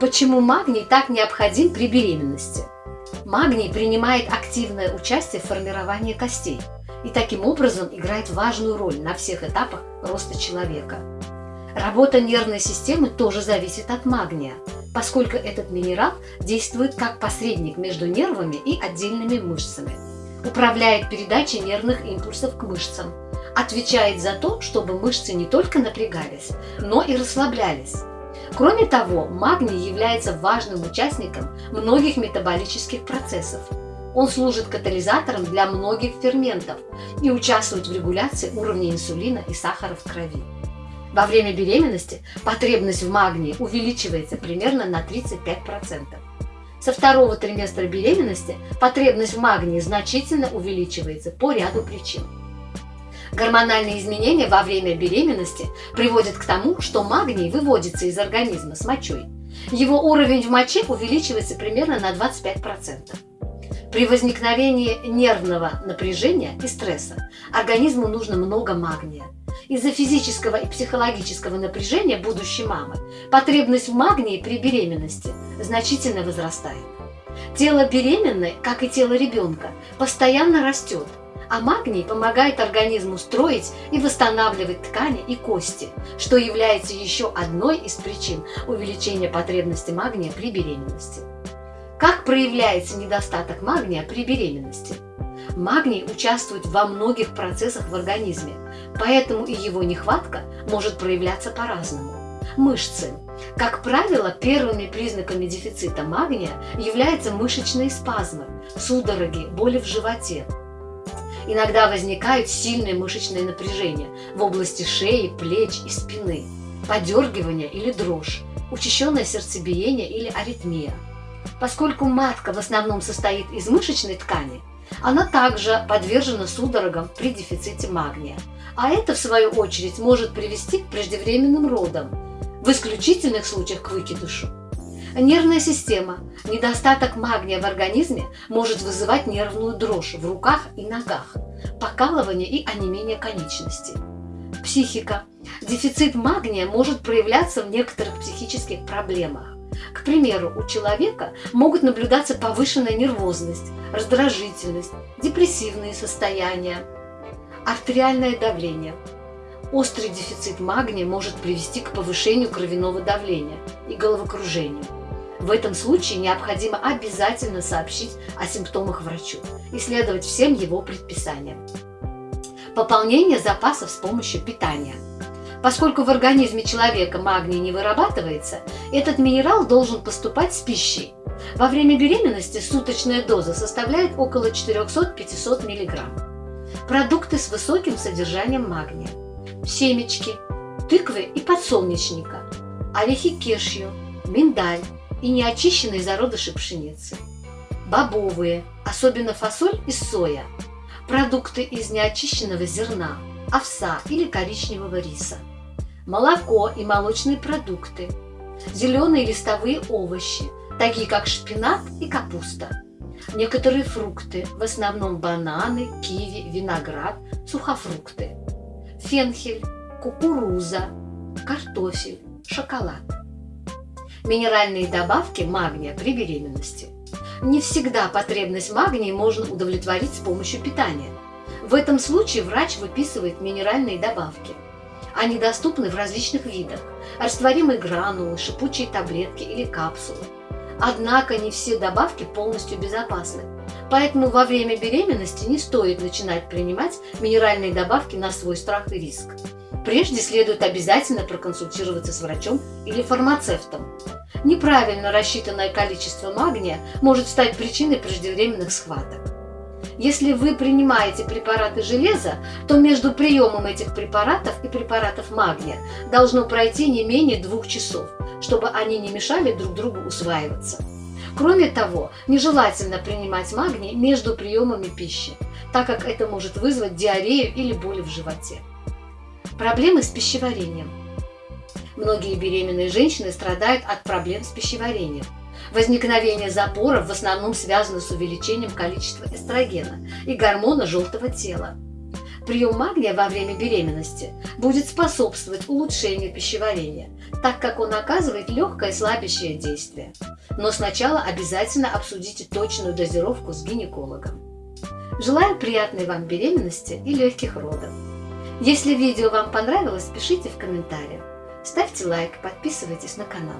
Почему магний так необходим при беременности? Магний принимает активное участие в формировании костей и таким образом играет важную роль на всех этапах роста человека. Работа нервной системы тоже зависит от магния, поскольку этот минерал действует как посредник между нервами и отдельными мышцами, управляет передачей нервных импульсов к мышцам, отвечает за то, чтобы мышцы не только напрягались, но и расслаблялись. Кроме того, магний является важным участником многих метаболических процессов. Он служит катализатором для многих ферментов и участвует в регуляции уровня инсулина и сахара в крови. Во время беременности потребность в магнии увеличивается примерно на 35%. Со второго триместра беременности потребность в магнии значительно увеличивается по ряду причин. Гормональные изменения во время беременности приводят к тому, что магний выводится из организма с мочой. Его уровень в моче увеличивается примерно на 25%. При возникновении нервного напряжения и стресса организму нужно много магния. Из-за физического и психологического напряжения будущей мамы потребность в магнии при беременности значительно возрастает. Тело беременной, как и тело ребенка, постоянно растет, а магний помогает организму строить и восстанавливать ткани и кости, что является еще одной из причин увеличения потребности магния при беременности. Как проявляется недостаток магния при беременности? Магний участвует во многих процессах в организме, поэтому и его нехватка может проявляться по-разному. Мышцы. Как правило, первыми признаками дефицита магния являются мышечные спазмы, судороги, боли в животе, Иногда возникают сильные мышечные напряжения в области шеи, плеч и спины, подергивание или дрожь, учащенное сердцебиение или аритмия. Поскольку матка в основном состоит из мышечной ткани, она также подвержена судорогам при дефиците магния, а это, в свою очередь, может привести к преждевременным родам, в исключительных случаях к выкидышу. Нервная система. Недостаток магния в организме может вызывать нервную дрожь в руках и ногах, покалывание и онемение конечностей. Психика. Дефицит магния может проявляться в некоторых психических проблемах. К примеру, у человека могут наблюдаться повышенная нервозность, раздражительность, депрессивные состояния, артериальное давление. Острый дефицит магния может привести к повышению кровяного давления и головокружению. В этом случае необходимо обязательно сообщить о симптомах врачу и следовать всем его предписаниям. Пополнение запасов с помощью питания. Поскольку в организме человека магний не вырабатывается, этот минерал должен поступать с пищей. Во время беременности суточная доза составляет около 400-500 мг. Продукты с высоким содержанием магния. Семечки, тыквы и подсолнечника, орехи кешью, миндаль, и неочищенные зародыши пшеницы. Бобовые, особенно фасоль и соя. Продукты из неочищенного зерна, овса или коричневого риса. Молоко и молочные продукты. Зеленые листовые овощи, такие как шпинат и капуста. Некоторые фрукты, в основном бананы, киви, виноград, сухофрукты. Фенхель, кукуруза, картофель, шоколад минеральные добавки магния при беременности. Не всегда потребность магния можно удовлетворить с помощью питания. В этом случае врач выписывает минеральные добавки. Они доступны в различных видах – растворимые гранулы, шипучие таблетки или капсулы. Однако не все добавки полностью безопасны, поэтому во время беременности не стоит начинать принимать минеральные добавки на свой страх и риск. Прежде следует обязательно проконсультироваться с врачом или фармацевтом. Неправильно рассчитанное количество магния может стать причиной преждевременных схваток. Если вы принимаете препараты железа, то между приемом этих препаратов и препаратов магния должно пройти не менее двух часов, чтобы они не мешали друг другу усваиваться. Кроме того, нежелательно принимать магний между приемами пищи, так как это может вызвать диарею или боли в животе. Проблемы с пищеварением. Многие беременные женщины страдают от проблем с пищеварением. Возникновение запоров в основном связано с увеличением количества эстрогена и гормона желтого тела. Прием магния во время беременности будет способствовать улучшению пищеварения, так как он оказывает легкое слабящее действие. Но сначала обязательно обсудите точную дозировку с гинекологом. Желаю приятной вам беременности и легких родов. Если видео вам понравилось, пишите в комментариях. Ставьте лайк, подписывайтесь на канал.